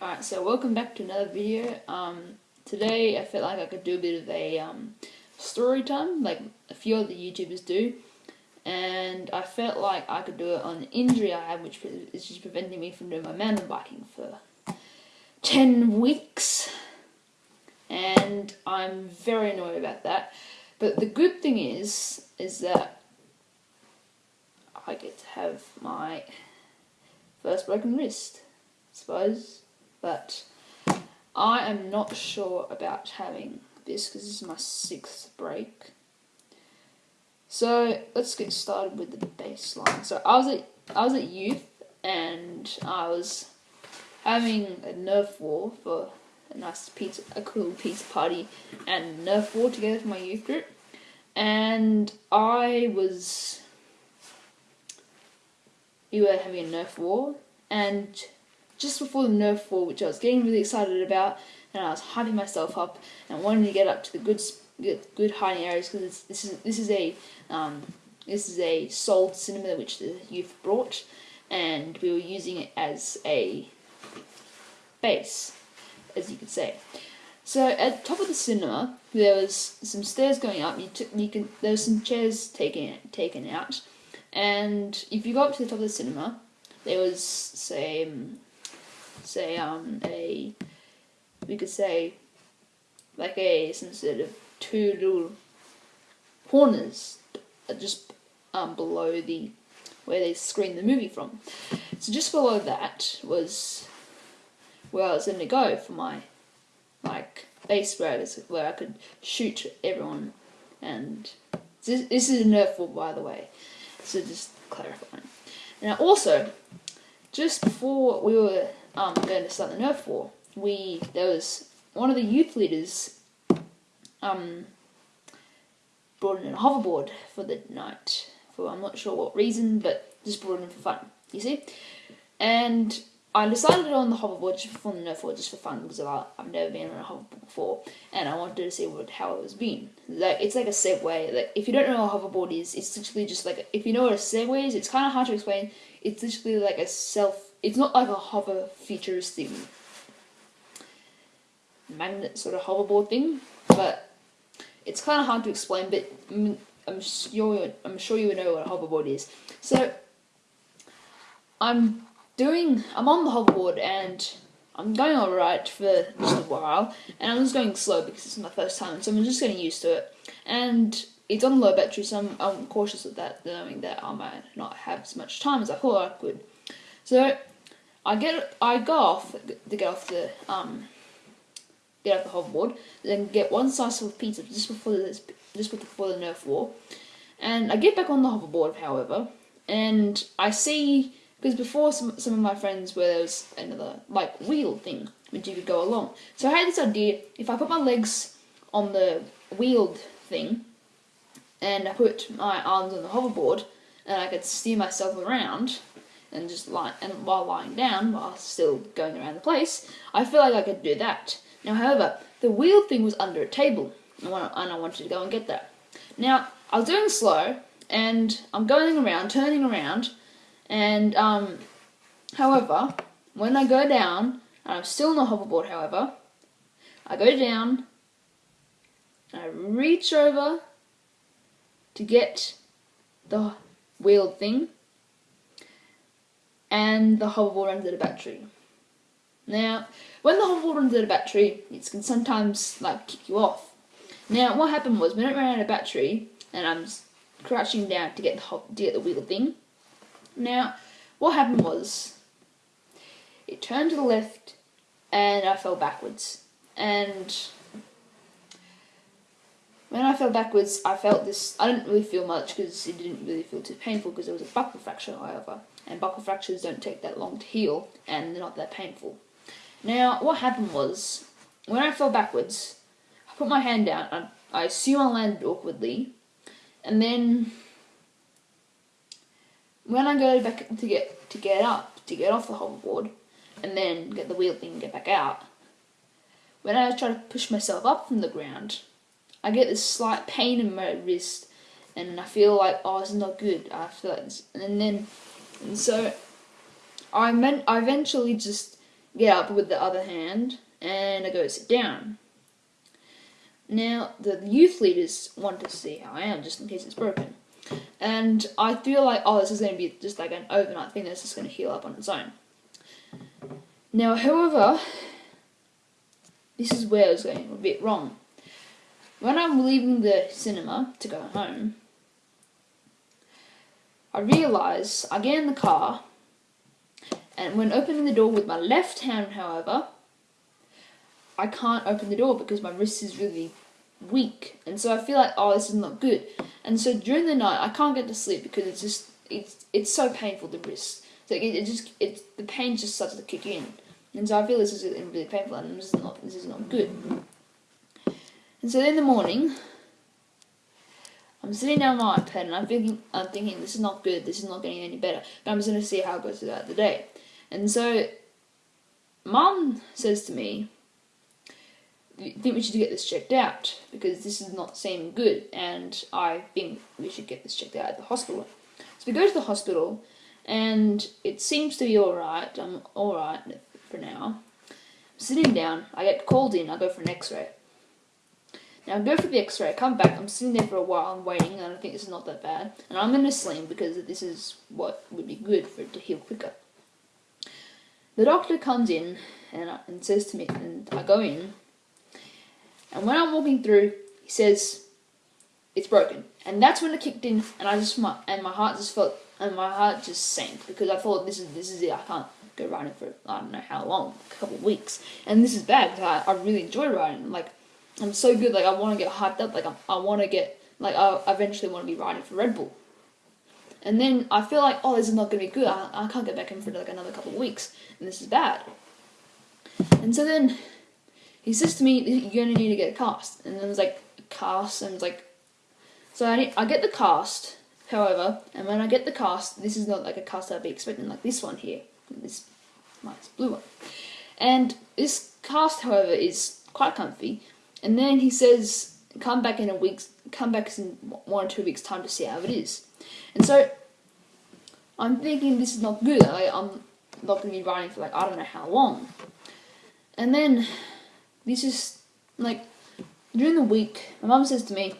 Alright, so welcome back to another video. Um, today I felt like I could do a bit of a um, story time, like a few other YouTubers do. And I felt like I could do it on an injury I had, which is just preventing me from doing my mountain biking for 10 weeks. And I'm very annoyed about that. But the good thing is, is that I get to have my first broken wrist, I suppose but I am not sure about having this because this is my sixth break. So let's get started with the baseline. So I was at I was at youth and I was having a Nerf war for a nice pizza, a cool pizza party and Nerf war together for my youth group, and I was we were having a Nerf war and just before the Nerf war, which I was getting really excited about, and I was hyping myself up and wanting to get up to the good good hiding areas because this is this is a um, this is a sold cinema which the youth brought, and we were using it as a base, as you could say. So at the top of the cinema, there was some stairs going up. You took you can there was some chairs taken taken out, and if you go up to the top of the cinema, there was say um, say um a we could say like a some sort of two little corners just um below the where they screen the movie from. So just below that was where I was going to go for my like base where I, was, where I could shoot everyone and this, this is a Nerf war by the way so just clarifying. Now also just before we were um, going to start the Nerf war, we there was one of the youth leaders um, brought in a hoverboard for the night for I'm not sure what reason, but just brought it in for fun. You see, and I decided on the hoverboard just for the Nerf war, just for fun because I, I've never been on a hoverboard before, and I wanted to see what how it was been. Like it's like a Segway. Like if you don't know what a hoverboard is, it's literally just like if you know what a Segway is, it's kind of hard to explain. It's literally like a self it's not like a hover futuristic magnet sort of hoverboard thing, but it's kind of hard to explain. But I'm sure I'm sure you would know what a hoverboard is. So I'm doing I'm on the hoverboard and I'm going alright for just a while, and I'm just going slow because it's my first time, so I'm just getting used to it. And it's on low battery, so I'm, I'm cautious of that, knowing that I might not have as much time as I thought I could. So I get I go off to get off the um get off the hoverboard, then get one slice of pizza just before the just before the Nerf war, and I get back on the hoverboard, however, and I see because before some some of my friends where there was another like wheel thing which you could go along. So I had this idea: if I put my legs on the wheeled thing, and I put my arms on the hoverboard, and I could steer myself around and just lie and while lying down while still going around the place, I feel like I could do that. Now, however, the wheel thing was under a table, and I wanted to go and get that. Now, I was doing slow, and I'm going around, turning around, and um, however, when I go down, and I'm still on the hoverboard, however, I go down, I reach over to get the wheel thing, and the hoverboard runs out of battery. Now, when the hoverboard runs out of battery, it can sometimes like kick you off. Now, what happened was when it ran out of battery, and I'm crouching down to get the to get the wheel thing. Now, what happened was it turned to the left, and I fell backwards. And when I fell backwards, I felt this. I didn't really feel much because it didn't really feel too painful because it was a buckle fracture, however and buckle fractures don't take that long to heal and they're not that painful. Now, what happened was, when I fell backwards, I put my hand down, I, I assume I landed awkwardly, and then when I go back to get to get up, to get off the hoverboard, and then get the wheel thing and get back out, when I try to push myself up from the ground, I get this slight pain in my wrist, and I feel like, oh, is not good. I feel like and then and so I meant I eventually just get up with the other hand and I go sit down. Now, the youth leaders want to see how I am, just in case it's broken. And I feel like, oh, this is going to be just like an overnight thing that's just going to heal up on its own. Now, however, this is where I was going a bit wrong. When I'm leaving the cinema to go home, I realise I get in the car, and when opening the door with my left hand, however, I can't open the door because my wrist is really weak, and so I feel like oh this is not good, and so during the night I can't get to sleep because it's just it's it's so painful the wrist, so it, it just it the pain just starts to kick in, and so I feel this is really painful and this is not this is not good, and so in the morning. I'm sitting down on my iPad and I'm thinking, I'm thinking, this is not good. This is not getting any better. But I'm just gonna see how it goes throughout the day. And so, Mum says to me, I think we should get this checked out because this is not seeming good, and I think we should get this checked out at the hospital. So we go to the hospital, and it seems to be all right. I'm all right for now. I'm sitting down. I get called in. I go for an X-ray. Now I go for the X-ray. I come back. I'm sitting there for a while. I'm waiting, and I think this is not that bad. And I'm in a sling because this is what would be good for it to heal quicker. The doctor comes in and, uh, and says to me, and I go in and when I'm walking through, he says, "It's broken," and that's when it kicked in, and I just my and my heart just felt and my heart just sank because I thought this is this is it. I can't go riding for I don't know how long, a couple of weeks, and this is bad because I, I really enjoy riding. Like I'm so good. Like I want to get hyped up. Like I, I want to get like I eventually want to be riding for Red Bull. And then I feel like, oh, this is not going to be good. I, I can't get back in for like another couple of weeks, and this is bad. And so then he says to me, "You're gonna need to get a cast," and then it's like a cast, and it's like, so I need, I get the cast. However, and when I get the cast, this is not like a cast I'd be expecting, like this one here, this nice blue one, and this cast, however, is quite comfy. And then he says, "Come back in a week's, come back in one or two weeks' time to see how it is." And so I'm thinking this is not good. Like, I'm not going to be riding for like I don't know how long. And then this is like during the week, my mum says to me,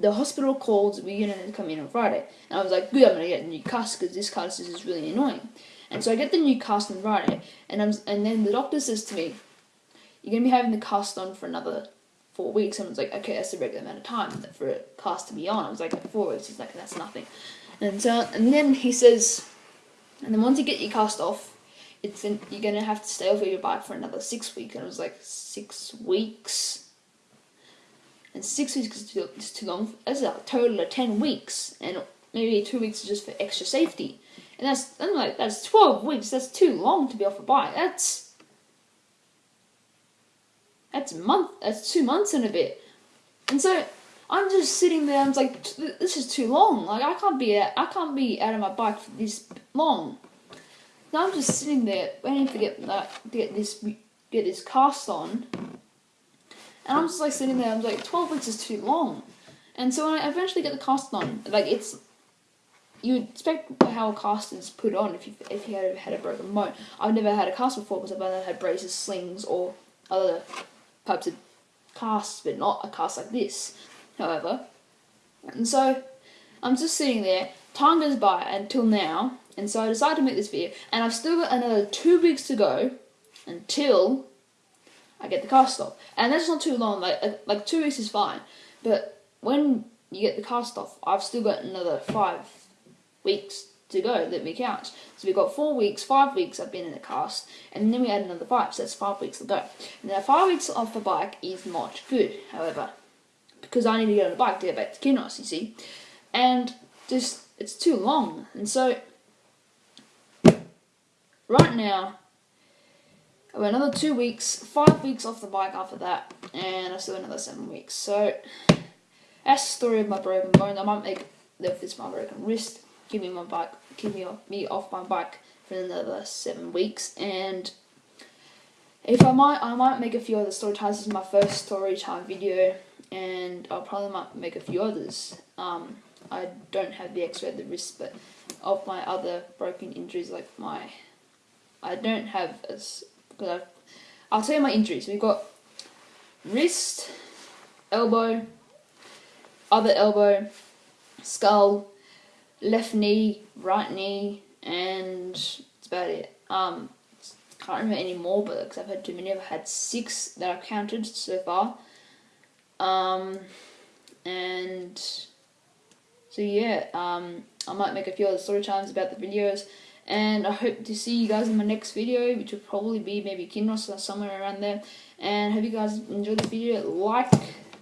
the hospital called, we're gonna come in on Friday. And I was like, good, I'm gonna get a new cast because this cast is really annoying. And so I get the new cast on Friday, and I'm, and then the doctor says to me, you're gonna be having the cast on for another four weeks. And I was like, okay, that's the regular amount of time for a cast to be on. I was like, four weeks. He's like, that's nothing. And so, and then he says, and then once you get your cast off, it's in, you're gonna have to stay off your bike for another six weeks. And it was like six weeks, and six weeks is too, is too long. That's a total of ten weeks, and maybe two weeks just for extra safety. And that's I'm like that's twelve weeks. That's too long to be off a bike. That's that's a month. That's two months and a bit. And so I'm just sitting there. I'm like, this is too long. Like I can't be I can't be out of my bike for this long. Now I'm just sitting there waiting to get that get this get this cast on, and I'm just like sitting there. I'm like, twelve weeks is too long, and so when I eventually get the cast on, like it's you would expect how a cast is put on if you if you had had a broken bone. I've never had a cast before because I've either had braces, slings, or other types of casts, but not a cast like this. However, and so I'm just sitting there. Time goes by until now, and so I decided to make this video, and I've still got another two weeks to go until I get the cast off. And that's not too long, like, uh, like two weeks is fine. But when you get the cast off, I've still got another five weeks to go that we count. So we've got four weeks, five weeks I've been in the cast, and then we add another five, so that's five weeks to go. Now five weeks off the bike is not good, however, because I need to get on the bike to get back to Kinross, you see. And just, it's too long. And so right now, I've got another two weeks, five weeks off the bike after that, and I still have another seven weeks. So, that's the story of my broken bone. I might make this my broken wrist, keep me my bike, keep me off, me off my bike for another seven weeks, and if I might, I might make a few other story times. This is my first story time video, and I'll probably might make a few others. Um, I don't have the X-ray the wrist, but of my other broken injuries, like my I don't have as because I've, I'll tell you my injuries. We've got wrist, elbow, other elbow, skull, left knee, right knee, and that's about it. Um, can't remember any more, but because I've had too many, I've had six that I've counted so far. Um, and so yeah, um, I might make a few other story times about the videos. And I hope to see you guys in my next video, which will probably be maybe Kinross or somewhere around there. And hope you guys enjoyed the video. Like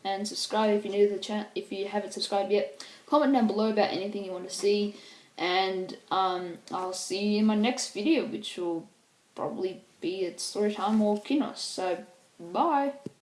and subscribe if you're new to the channel. If you haven't subscribed yet, comment down below about anything you want to see. And um, I'll see you in my next video, which will probably be at story time or Kinross. So, bye.